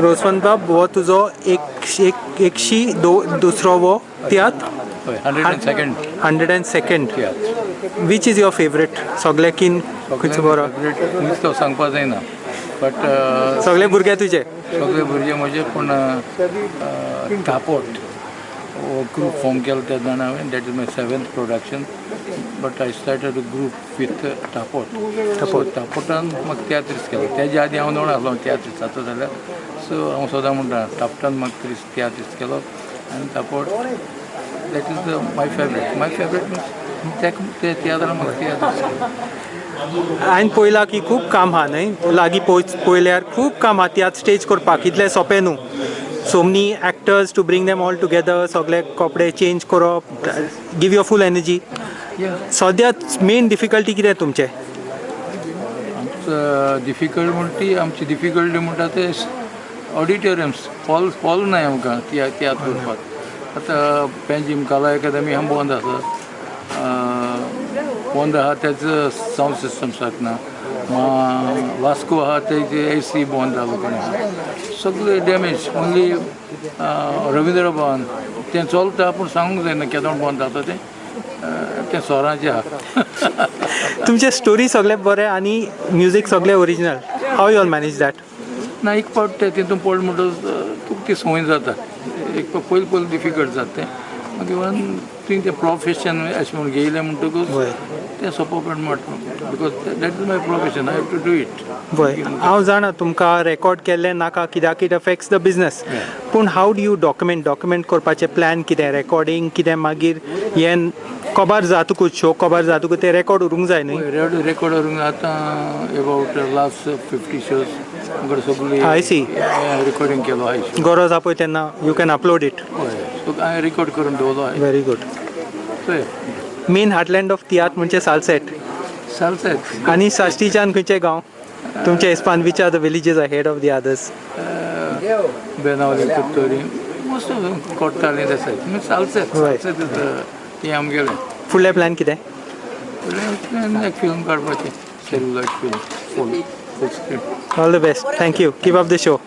रोसवंत बाब हो तुजो एक एक एकशी दो दुसरो वो तियात्र हय hundred and second hundred and second which is your favourite सगळ्याकीन खंयचो बरो? खंयच तो सांगपा जायना बट सगळे भुरगे तुजे सगळे भुरगे म्हजे पूण टापोट ग्रूप फॉर्म केलो त्या जाणा हांवें that is my seventh production but I started a group with टापोट टापोट टापोटान म्हाका तियात्रीस केलो. तेज्या आदी हांव नोड आसलो तियात्रीस जाता जाल्यार हांव सदां म्हणटा टापटान म्हाका त्रीस तियात्रीस केलो. आनी टापोट that is my favourite my favourite means ते तियात्रान म्हाका तियात्रीस केलो. हांवें पळयलां की खूब काम आहा न्हय लागीं पळय पळयल्यार खूब काम आहा तियात्र स्टेज करपाक इतलें सोंपें न्हू so many actors to bring them all together सगळे कपडे चेंज करप गिव युअर फूल एनर्जी या सद्याक मेन डिफिकल्टी कितें तुमचें? डिफिकल्ट म्हणटा ती आमची डिफिकल्टी म्हणटा ते ऑडिटोरियम्स हॉल हॉल नाही आमकां त्या त्या करपाक आतां पेंजीम कला अकादमी आम बंद आसा. बंद आहा तेजो सावंड सिस्टम सारको ना मा वास्को आहा तेजे ए सी बंद जालो कोणी सगळे डॅमेज ओन्ली रविंद्र भवन. तें चलता पूण सांगूंक जायना केदोण बंद जाता तें. तें सोराचें आहा तुमचे स्टोरी सगळे बरे आनी म्युजीक सगळे original how you all manage that ना एक पावट ते तितून पड म्हणटच तुका ती संवय जाता एक पयलीं पयलीं डिफिकल्ट जाता. तें मागीर इवन तुवें तें प्रोफेशन अशें म्हूण घेयलें म्हणटकूच तें. सोंपो पडटा because that is my profession I have to do it पळय हांव जाणा तुमकां रेकॉर्ड केल्लें नाका कित्याक इट अफेक्ट्स द बिजनस पूण how do you document document करपाचें प्लॅन कितें रेकॉर्डींग कितें मागीर हें कबार जातकूच शो कबार जातकूच तें रेकॉर्ड उरूंक जाय रेड रेकॉर्ड करूंक आतां अबावट लास्ट फिफ्टी शोज सगळी I see. रेकॉर्डिंग केलो हाय गरज पळय तेन्ना you can upload it so हांवें रेकॉर्ड करून दवरलो very good main heartland of tiatr म्हणजे सालसेट सालसेत आनी साश्टीच्यान खंयचे गांव. तुमच्या हिस्पान which are the villages ahead of the others Benaulim Curtorim Desai तुमी सालसेत Right. सालसेत ती आमगेलें फुडले प्लॅन कितें फुडलें एक फिल्म काडपाचें सेल्युलॉइड फिल्म फूल All the best. Thank you. Keep up the show.